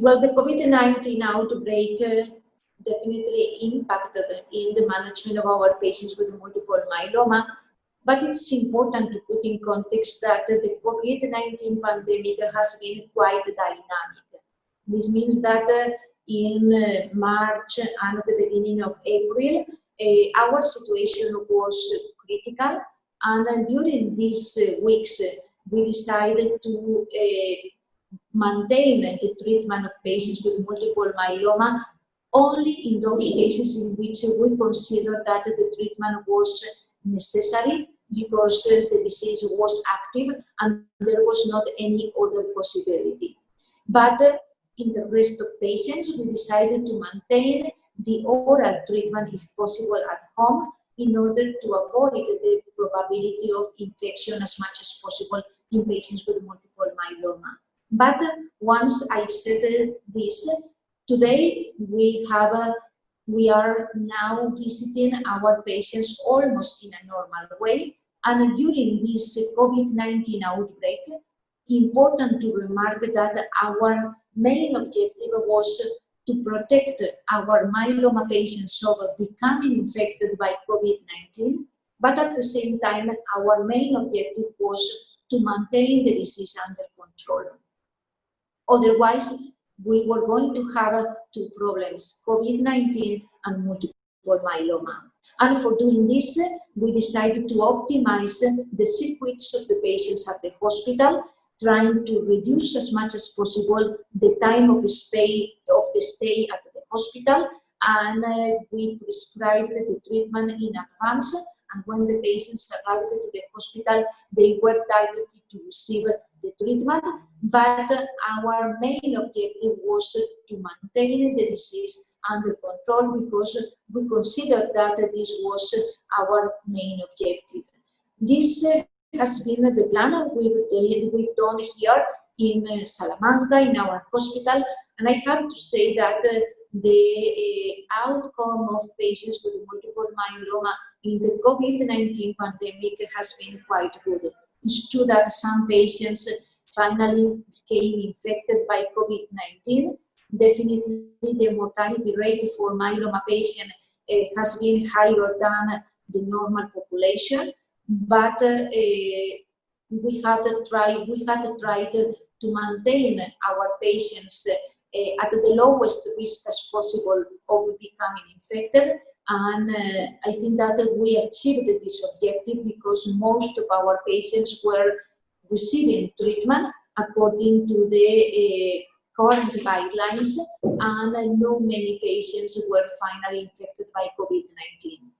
Well, the COVID-19 outbreak uh, definitely impacted in the management of our patients with multiple myeloma, but it's important to put in context that the COVID-19 pandemic has been quite dynamic. This means that uh, in uh, March and at the beginning of April, uh, our situation was critical and during these weeks we decided to maintain the treatment of patients with multiple myeloma only in those cases in which we consider that the treatment was necessary because the disease was active and there was not any other possibility. But in the rest of patients, we decided to maintain the oral treatment if possible at home in order to avoid the probability of infection as much as possible in patients with multiple myeloma. But once I've said this, today we have we are now visiting our patients almost in a normal way. And during this COVID-19 outbreak, important to remark that our main objective was to protect our myeloma patients from becoming infected by COVID-19, but at the same time, our main objective was to maintain the disease under control. Otherwise, we were going to have two problems, COVID-19 and multiple myeloma. And for doing this, we decided to optimize the circuits of the patients at the hospital, trying to reduce as much as possible the time of, stay, of the stay at the hospital, and uh, we prescribed the treatment in advance and when the patients arrived to the hospital, they were targeted to receive the treatment, but our main objective was to maintain the disease under control because we considered that this was our main objective. This has been the plan we've, we've done here in Salamanca, in our hospital, and I have to say that the uh, outcome of patients with multiple myeloma in the COVID-19 pandemic has been quite good. It's true that some patients finally became infected by COVID-19. Definitely the mortality rate for myeloma patients uh, has been higher than the normal population, but uh, we had try we had to, to maintain our patients uh, at the lowest risk as possible of becoming infected and uh, I think that we achieved this objective because most of our patients were receiving treatment according to the uh, current guidelines and uh, no many patients were finally infected by COVID-19.